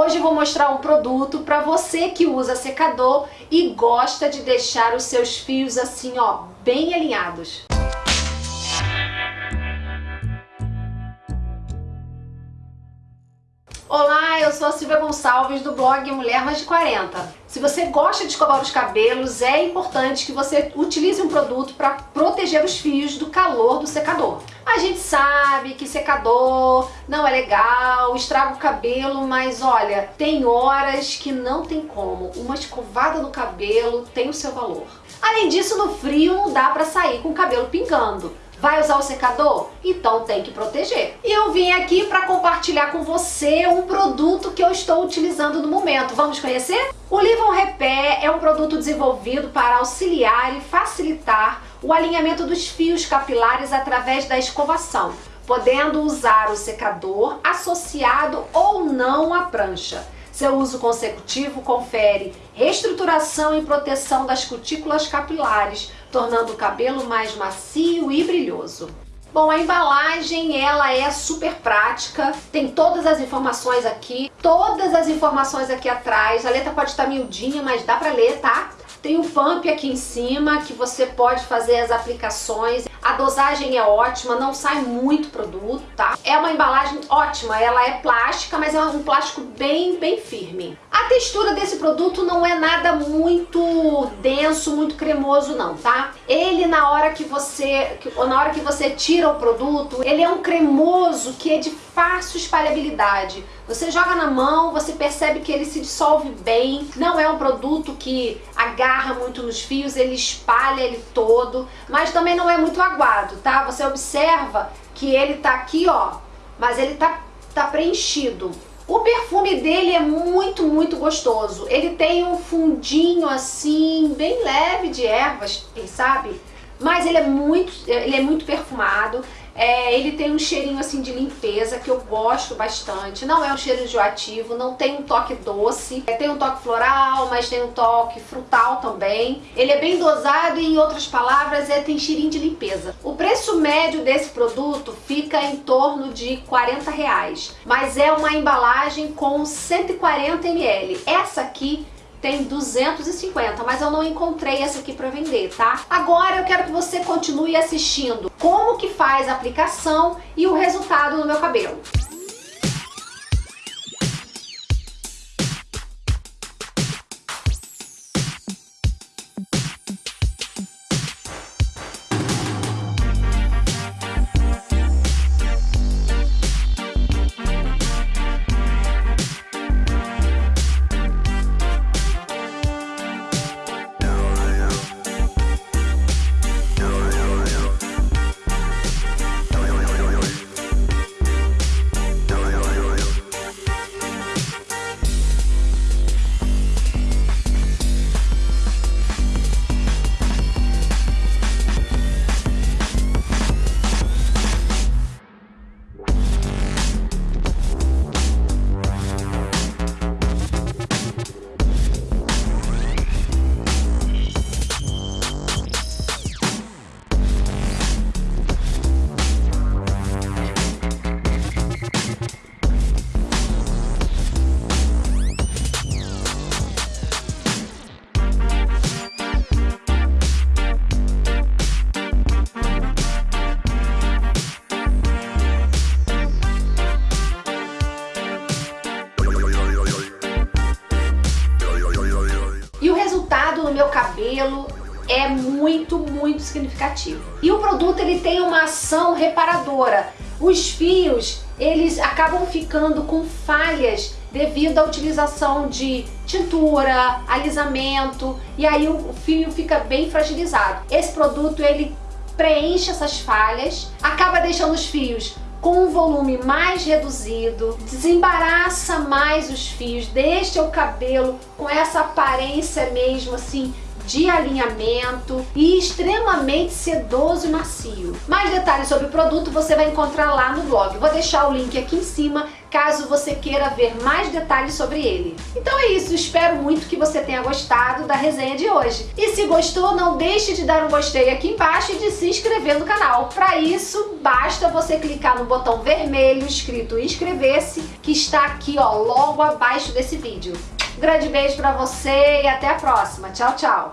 Hoje vou mostrar um produto para você que usa secador e gosta de deixar os seus fios assim, ó, bem alinhados. Sou a Silvia Gonçalves do blog Mulher Mais de 40. Se você gosta de escovar os cabelos, é importante que você utilize um produto para proteger os fios do calor do secador. A gente sabe que secador não é legal, estraga o cabelo, mas olha, tem horas que não tem como. Uma escovada no cabelo tem o seu valor. Além disso, no frio não dá para sair com o cabelo pingando. Vai usar o secador? Então tem que proteger. E eu vim aqui para compartilhar com você um produto que eu estou utilizando no momento. Vamos conhecer? O Livon Repair é um produto desenvolvido para auxiliar e facilitar o alinhamento dos fios capilares através da escovação, podendo usar o secador associado ou não à prancha. Seu uso consecutivo confere reestruturação e proteção das cutículas capilares, tornando o cabelo mais macio e brilhoso. Bom, a embalagem ela é super prática, tem todas as informações aqui, todas as informações aqui atrás, a letra pode estar miudinha, mas dá pra ler, tá? Tem o pump aqui em cima que você pode fazer as aplicações. Dosagem é ótima, não sai muito produto, tá? É uma embalagem ótima, ela é plástica, mas é um plástico bem, bem firme. A textura desse produto não é nada muito denso, muito cremoso não, tá? Ele na hora que você, na hora que você tira o produto, ele é um cremoso que é de fácil espalhabilidade. Você joga na mão, você percebe que ele se dissolve bem, não é um produto que agarra muito nos fios, ele espalha ele todo, mas também não é muito aguado, tá? Você observa que ele tá aqui, ó, mas ele tá, tá preenchido. O perfume dele é muito, muito gostoso. Ele tem um fundinho assim, bem leve de ervas, quem sabe? Mas ele é muito, ele é muito perfumado. É, ele tem um cheirinho assim de limpeza que eu gosto bastante. Não é um cheiro enjoativo, não tem um toque doce. É, tem um toque floral, mas tem um toque frutal também. Ele é bem dosado e, em outras palavras, é, tem cheirinho de limpeza. O preço médio desse produto fica em torno de 40 reais. Mas é uma embalagem com 140 ml. Essa aqui tem 250, mas eu não encontrei essa aqui para vender, tá? Agora eu quero que você continue assistindo como que faz a aplicação e o resultado no meu cabelo. Meu cabelo é muito, muito significativo. E o produto ele tem uma ação reparadora. Os fios, eles acabam ficando com falhas devido à utilização de tintura, alisamento, e aí o fio fica bem fragilizado. Esse produto, ele preenche essas falhas, acaba deixando os fios com um volume mais reduzido, desembaraça mais os fios, deixa o cabelo com essa aparência mesmo assim de alinhamento e extremamente sedoso e macio. Mais detalhes sobre o produto você vai encontrar lá no blog. Vou deixar o link aqui em cima caso você queira ver mais detalhes sobre ele. Então é isso, espero muito que você tenha gostado da resenha de hoje. E se gostou, não deixe de dar um gostei aqui embaixo e de se inscrever no canal. Para isso, basta você clicar no botão vermelho escrito inscrever-se, que está aqui ó, logo abaixo desse vídeo. Um grande beijo para você e até a próxima. Tchau, tchau!